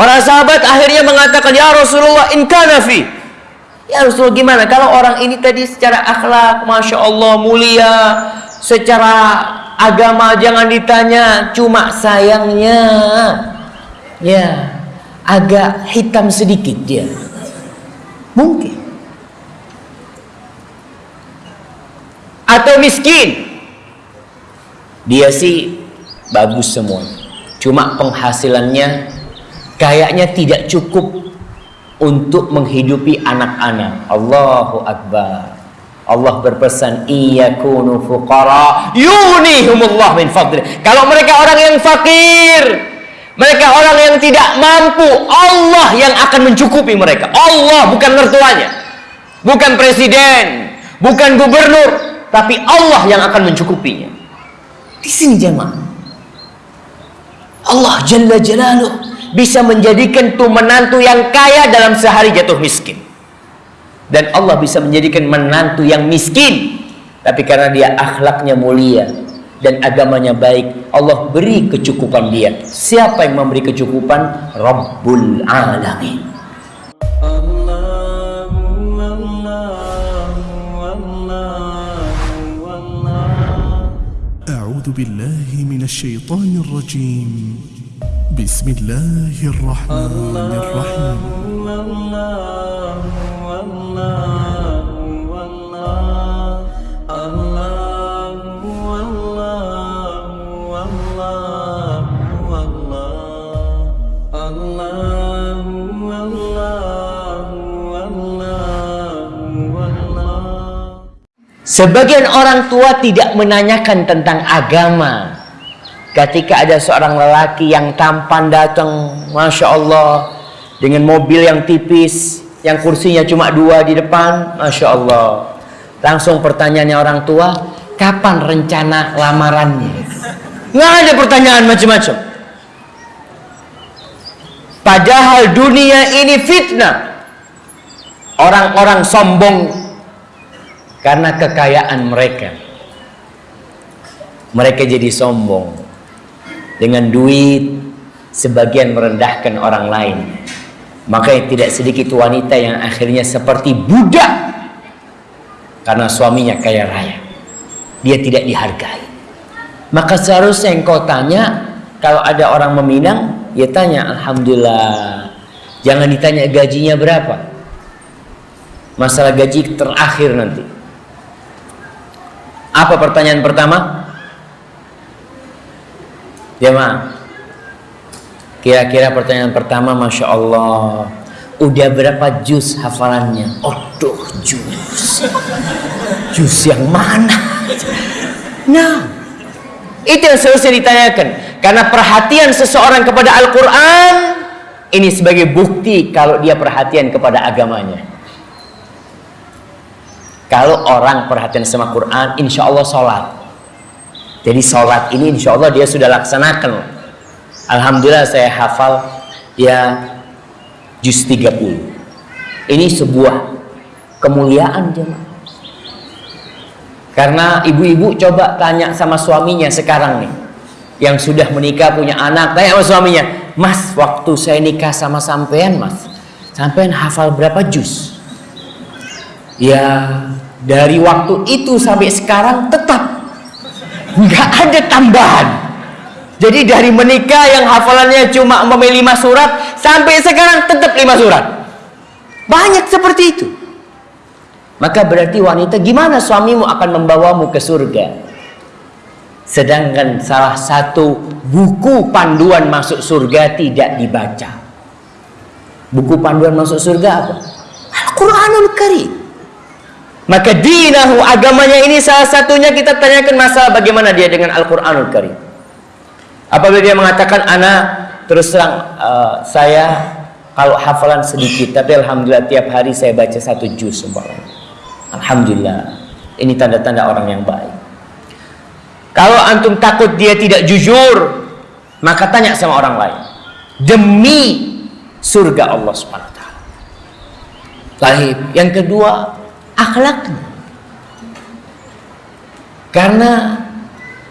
Para sahabat akhirnya mengatakan, "Ya Rasulullah, in kana fi." Ya Rasulullah gimana? Kalau orang ini tadi secara akhlak Masya Allah mulia Secara agama jangan ditanya Cuma sayangnya. Ya Agak hitam sedikit dia. Mungkin. Atau miskin. Dia sih Bagus semua. Cuma penghasilannya Kayaknya tidak cukup untuk menghidupi anak-anak. Allahu Akbar. Allah berpesan iyakunu fuqara yunihumullah min fadli. Kalau mereka orang yang fakir, mereka orang yang tidak mampu, Allah yang akan mencukupi mereka. Allah bukan mertuanya. Bukan presiden, bukan gubernur, tapi Allah yang akan mencukupinya. Di sini jemaah. Allah Jalla Jalaluh bisa menjadikan tuh menantu yang kaya dalam sehari jatuh miskin. Dan Allah bisa menjadikan menantu yang miskin. Tapi karena dia akhlaknya mulia dan agamanya baik, Allah beri kecukupan dia. Siapa yang memberi kecukupan? Rabbul Alamin. أعوذ بالله من الشيطان الرجيم بسم الله الرحمن الرحيم Sebagian orang tua tidak menanyakan tentang agama Ketika ada seorang lelaki yang tampan datang, masya Allah, dengan mobil yang tipis, yang kursinya cuma dua di depan, masya Allah. Langsung pertanyaannya orang tua, kapan rencana lamarannya? Nggak ada pertanyaan macam-macam. Padahal dunia ini fitnah. Orang-orang sombong karena kekayaan mereka. Mereka jadi sombong dengan duit sebagian merendahkan orang lain. Maka tidak sedikit wanita yang akhirnya seperti budak karena suaminya kaya raya. Dia tidak dihargai. Maka seharusnya yang kau tanya kalau ada orang meminang ya tanya Alhamdulillah jangan ditanya gajinya berapa. Masalah gaji terakhir nanti. Apa pertanyaan pertama Jemaah. Kira-kira pertanyaan pertama Masya Allah Udah berapa jus hafalannya? Aduh jus Jus yang mana? Nah Itu yang seharusnya ditanyakan Karena perhatian seseorang kepada Al-Quran Ini sebagai bukti Kalau dia perhatian kepada agamanya Kalau orang perhatian sama Quran Insya Allah sholat jadi sholat ini insya Allah dia sudah laksanakan. Alhamdulillah saya hafal ya juz 30. Ini sebuah kemuliaan jemaah. Karena ibu-ibu coba tanya sama suaminya sekarang nih. Yang sudah menikah punya anak, tanya sama suaminya, "Mas, waktu saya nikah sama sampean, Mas, sampean hafal berapa juz?" Ya, dari waktu itu sampai sekarang tetap nggak ada tambahan. Jadi dari menikah yang hafalannya cuma memilih lima surat sampai sekarang tetap lima surat. Banyak seperti itu. Maka berarti wanita gimana suamimu akan membawamu ke surga? Sedangkan salah satu buku panduan masuk surga tidak dibaca. Buku panduan masuk surga apa? Al-Quranul Karim maka dinahu agamanya ini salah satunya kita tanyakan masalah bagaimana dia dengan Al-Quranul Karim. Apabila dia mengatakan anak terus terang uh, saya kalau hafalan sedikit tapi alhamdulillah tiap hari saya baca satu juz umpamanya. Alhamdulillah. Ini tanda-tanda orang yang baik. Kalau antum takut dia tidak jujur, maka tanya sama orang lain. Demi surga Allah Subhanahu wa taala. Yang kedua akhlaknya. Karena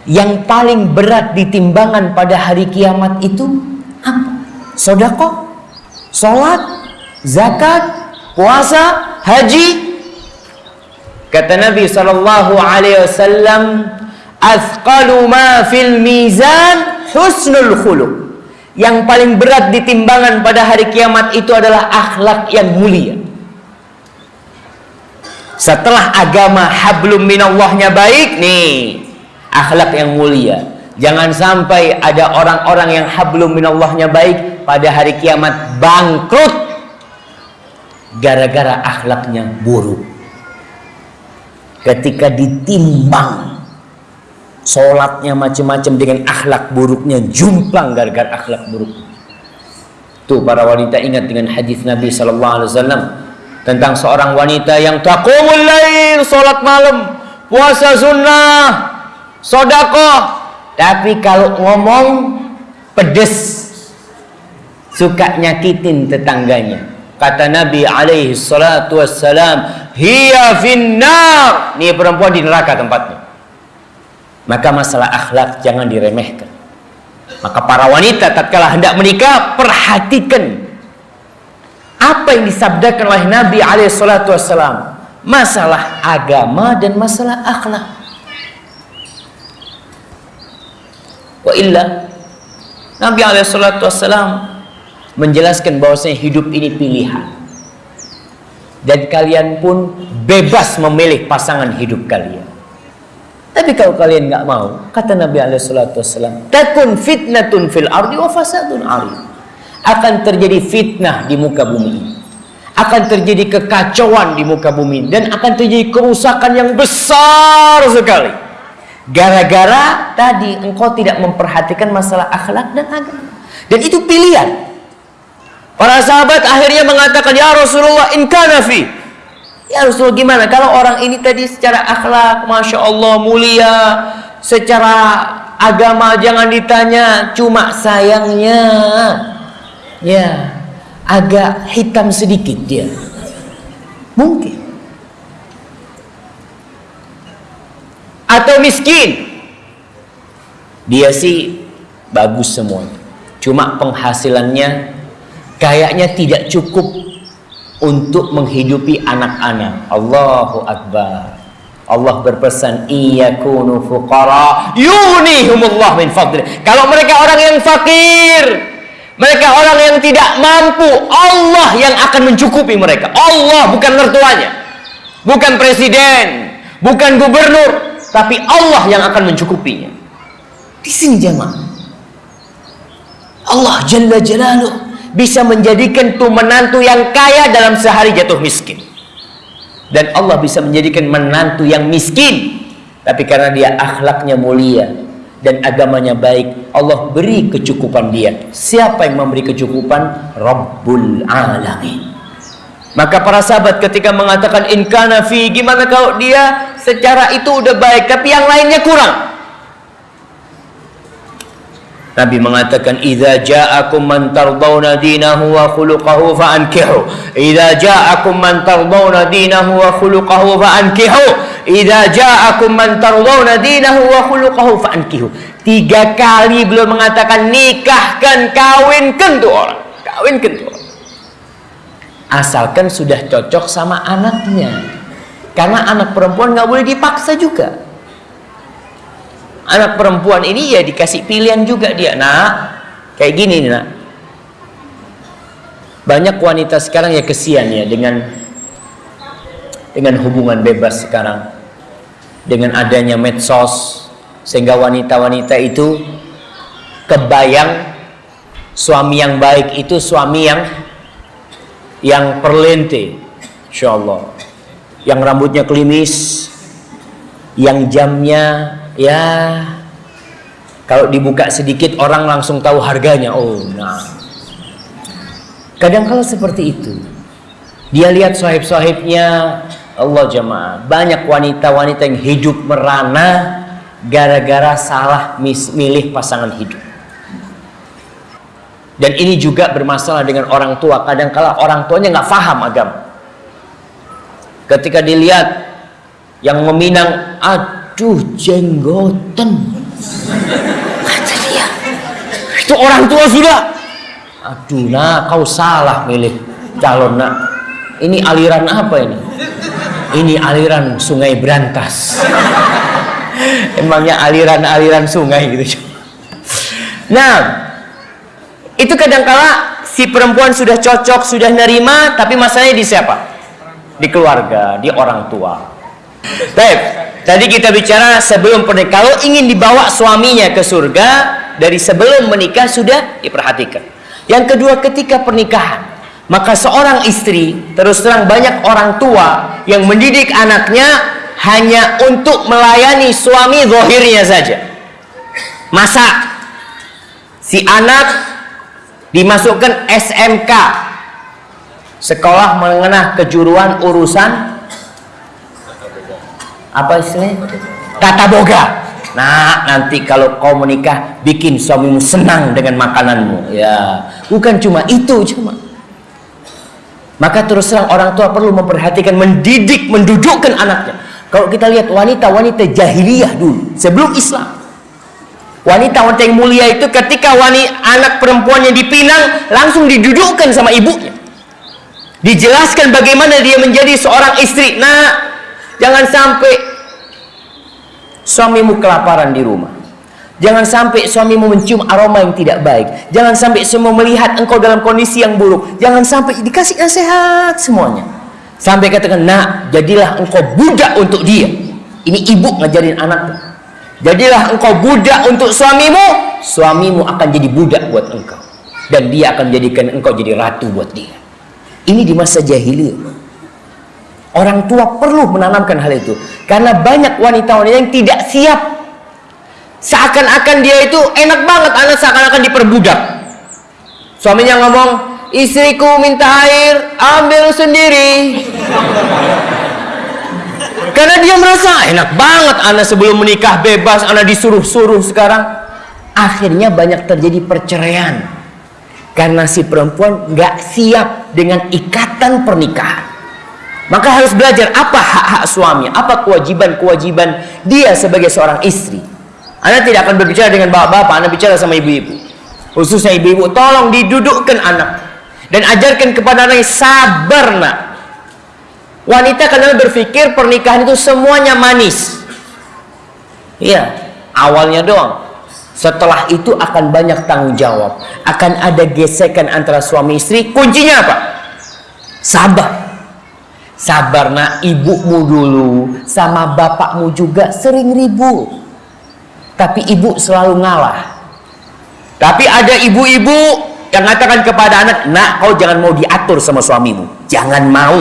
yang paling berat ditimbangan pada hari kiamat itu apa? Sodako Sholat, zakat, puasa, haji. Kata Nabi sallallahu alaihi wasallam, "Athqalu ma fil mizan husnul khuluq." Yang paling berat di timbangan pada hari kiamat itu adalah akhlak yang mulia. Setelah agama hablum minallahnya baik nih, akhlak yang mulia. Jangan sampai ada orang-orang yang hablum minallahnya baik pada hari kiamat bangkrut gara-gara akhlaknya buruk. Ketika ditimbang sholatnya macam-macam dengan akhlak buruknya jumplang gara-gara akhlak buruk. Tuh para wanita ingat dengan hadis Nabi Wasallam tentang seorang wanita yang taqumul lail sholat malam puasa sunnah sodakoh tapi kalau ngomong pedes suka nyakitin tetangganya. Kata Nabi alaihi salatu wassalam hiya finnar. Ini perempuan di neraka tempatnya. Maka masalah akhlak jangan diremehkan. Maka para wanita tatkala hendak menikah perhatikan apa yang disabdakan oleh Nabi alaihi salatu wassalam masalah agama dan masalah akhlak Wa illa Nabi Alaihissalam menjelaskan bahwasanya hidup ini pilihan dan kalian pun bebas memilih pasangan hidup kalian. Tapi kalau kalian nggak mau, kata Nabi Alaihissalam, takun fitnatun fil ardi wa fasadun ari. Akan terjadi fitnah di muka bumi akan terjadi kekacauan di muka bumi dan akan terjadi kerusakan yang besar sekali Gara-gara tadi engkau tidak memperhatikan masalah akhlak dan agama. Dan itu pilihan. Para sahabat akhirnya mengatakan, Ya Rasulullah, in fi. Ya Rasulullah gimana? Kalau orang ini tadi secara akhlak, Masya Allah, mulia. Secara agama jangan ditanya. Cuma sayangnya, ya, agak hitam sedikit dia. Mungkin. atau miskin. Dia sih bagus semuanya. Cuma penghasilannya kayaknya tidak cukup untuk menghidupi anak-anak. Allahu Akbar. Allah berpesan iyakunu fuqara yunihumullah min fadli kalau mereka orang yang fakir mereka orang yang tidak mampu Allah yang akan mencukupi mereka Allah bukan mertuanya bukan presiden bukan gubernur tapi Allah yang akan mencukupinya. Di sini jemaah. Allah Jalla Jalaluh bisa menjadikan tuh menantu yang kaya dalam sehari jatuh miskin. Dan Allah bisa menjadikan menantu yang miskin. Tapi karena dia akhlaknya mulia dan agamanya baik, Allah beri kecukupan dia. Siapa yang memberi kecukupan? Rabbul Alamin. Maka para sahabat ketika mengatakan inkana fi gimana kalau dia secara itu udah baik tapi yang lainnya kurang. Nabi mengatakan idza ja'akum man tardawna dinahu wa khuluquhu fa ankihu. Idza ja'akum man tardawna dinahu wa khuluquhu fa ankihu. Idza ja'akum man tardawna dinahu wa khuluquhu fa ankihu. Tiga kali beliau mengatakan nikahkan kawinkan tuh orang. Kawinkan tuh orang. Asalkan sudah cocok sama anaknya. Karena anak perempuan nggak boleh dipaksa juga. Anak perempuan ini ya dikasih pilihan juga dia nak kayak gini nih nak. Banyak wanita sekarang ya kesian ya dengan dengan hubungan bebas sekarang dengan adanya medsos sehingga wanita-wanita itu kebayang suami yang baik itu suami yang yang perlente Insya Allah yang rambutnya klimis yang jamnya ya kalau dibuka sedikit orang langsung tahu harganya. Oh nah. Kadang kala seperti itu. Dia lihat sahib-sahibnya Allah jemaah banyak wanita-wanita yang hidup merana gara-gara salah milih pasangan hidup dan ini juga bermasalah dengan orang tua. Kadang kala orang tuanya nggak paham agama. Ketika dilihat yang meminang, aduh jenggoten. Kata dia, itu orang tua sudah. Aduh, nak, kau salah milih calon nak. Ini aliran apa ini? Ini aliran sungai Berantas. Emangnya aliran-aliran sungai gitu. Nah, itu kadangkala si perempuan sudah cocok, sudah nerima, tapi masalahnya di siapa? Di keluarga, di orang tua. Baik, tadi kita bicara sebelum pernikahan. Kalau ingin dibawa suaminya ke surga, dari sebelum menikah sudah diperhatikan. Yang kedua ketika pernikahan maka seorang istri terus terang banyak orang tua yang mendidik anaknya hanya untuk melayani suami zahirnya saja. Masa si anak dimasukkan SMK sekolah menengah kejuruan urusan apa istilahnya? Tata boga. Nah, nanti kalau kau menikah, bikin suamimu senang dengan makananmu. Ya, bukan cuma itu cuma. Maka terus terang orang tua perlu memperhatikan, mendidik, mendudukkan anaknya. Kalau kita lihat wanita-wanita jahiliyah dulu, sebelum Islam. Wanita-wanita yang mulia itu ketika wanita anak perempuannya dipinang, langsung didudukkan sama ibunya. Dijelaskan bagaimana dia menjadi seorang istri. Nah, jangan sampai suamimu kelaparan di rumah. Jangan sampai suamimu mencium aroma yang tidak baik. Jangan sampai semua melihat engkau dalam kondisi yang buruk. Jangan sampai dikasih nasihat semuanya. Sampai katakan, nak, jadilah engkau budak untuk dia. Ini ibu ngajarin anaknya. Jadilah engkau budak untuk suamimu, suamimu akan jadi budak buat engkau. Dan dia akan menjadikan engkau jadi ratu buat dia. Ini di masa jahiliyah. Orang tua perlu menanamkan hal itu. Karena banyak wanita-wanita yang tidak siap. Seakan-akan dia itu enak banget, anak seakan-akan diperbudak. Suaminya ngomong, istriku minta air, ambil sendiri. Karena dia merasa enak banget anak sebelum menikah bebas, anak disuruh-suruh sekarang. Akhirnya banyak terjadi perceraian. Karena si perempuan nggak siap dengan ikatan pernikahan. Maka harus belajar apa hak-hak suami, apa kewajiban-kewajiban dia sebagai seorang istri. Anda tidak akan berbicara dengan bapak-bapak, Anda bicara sama ibu-ibu. Khususnya ibu-ibu, tolong didudukkan anak. Dan ajarkan kepada anak sabar nak. Wanita kadang berpikir pernikahan itu semuanya manis. Iya, awalnya doang. Setelah itu akan banyak tanggung jawab. Akan ada gesekan antara suami istri. Kuncinya apa? Sabar. Sabar nak ibumu dulu sama bapakmu juga sering ribut. Tapi ibu selalu ngalah. Tapi ada ibu-ibu yang mengatakan kepada anak, nak kau jangan mau diatur sama suamimu. Jangan mau.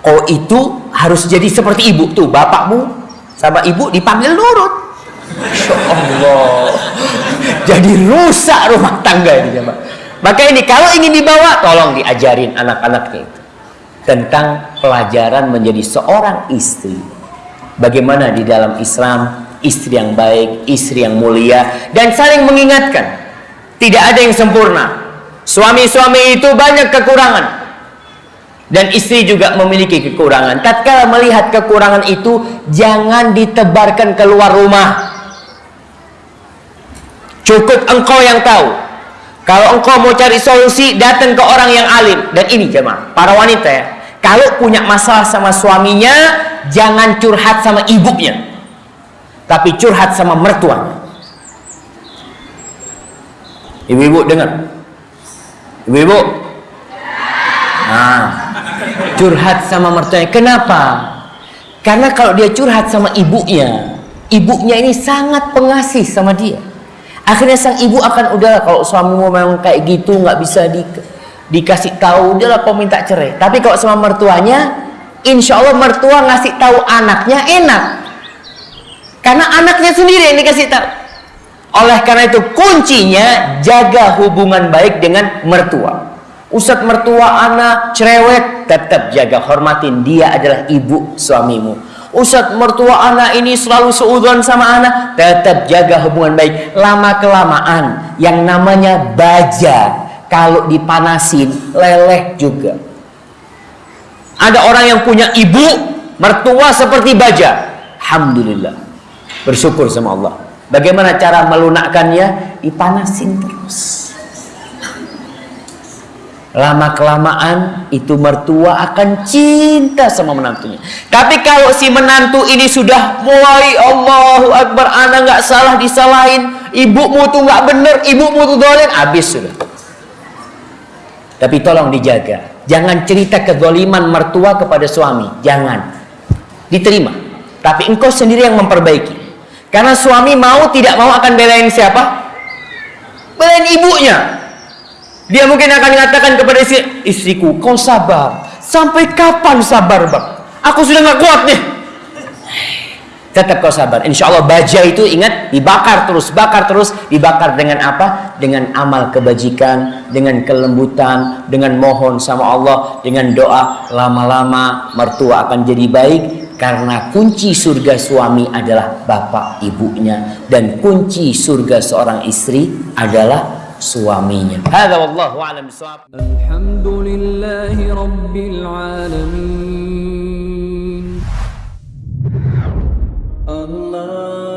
Kau itu harus jadi seperti ibu tuh. Bapakmu sama ibu dipanggil nurut. Masya Allah. Jadi rusak rumah tangga ini. Maka ini kalau ingin dibawa, tolong diajarin anak-anaknya itu tentang pelajaran menjadi seorang istri. Bagaimana di dalam Islam istri yang baik, istri yang mulia dan saling mengingatkan. Tidak ada yang sempurna. Suami-suami itu banyak kekurangan. Dan istri juga memiliki kekurangan. Tatkala melihat kekurangan itu jangan ditebarkan keluar rumah. Cukup engkau yang tahu. Kalau engkau mau cari solusi, datang ke orang yang alim. Dan ini jemaah, para wanita ya. Kalau punya masalah sama suaminya, jangan curhat sama ibunya. Tapi curhat sama mertuanya. Ibu-ibu dengar. Ibu-ibu. Nah, curhat sama mertuanya. Kenapa? Karena kalau dia curhat sama ibunya, ibunya ini sangat pengasih sama dia. Akhirnya sang ibu akan udah kalau suamimu memang kayak gitu nggak bisa di dikasih tahu dia lah kau minta cerai tapi kalau sama mertuanya insya Allah mertua ngasih tahu anaknya enak karena anaknya sendiri yang dikasih tahu. Oleh karena itu kuncinya jaga hubungan baik dengan mertua. Ustadz mertua anak cerewet tetap jaga hormatin. Dia adalah ibu suamimu. Ustadz mertua anak ini selalu seudon sama anak tetap jaga hubungan baik. Lama kelamaan yang namanya baja kalau dipanasin leleh juga. Ada orang yang punya ibu mertua seperti baja. Alhamdulillah bersyukur sama Allah bagaimana cara melunakkannya dipanasin terus lama kelamaan itu mertua akan cinta sama menantunya. Tapi kalau si menantu ini sudah mulai Allahu Akbar, anak nggak salah disalahin, ibumu tuh nggak bener, ibumu tuh dolen, habis sudah. Tapi tolong dijaga, jangan cerita kezaliman mertua kepada suami, jangan diterima. Tapi engkau sendiri yang memperbaiki. Karena suami mau tidak mau akan belain siapa? Belain ibunya. Dia mungkin akan mengatakan kepada istri, istriku, kau sabar. Sampai kapan sabar, bang? Aku sudah nggak kuat nih. Tetap kau sabar. Insya Allah baja itu ingat dibakar terus, bakar terus, dibakar dengan apa? Dengan amal kebajikan, dengan kelembutan, dengan mohon sama Allah, dengan doa. Lama-lama mertua akan jadi baik karena kunci surga suami adalah bapak ibunya dan kunci surga seorang istri adalah suaminya. Hadza wallahu a'lam bissawab. Alhamdulillahi rabbil alamin. Allah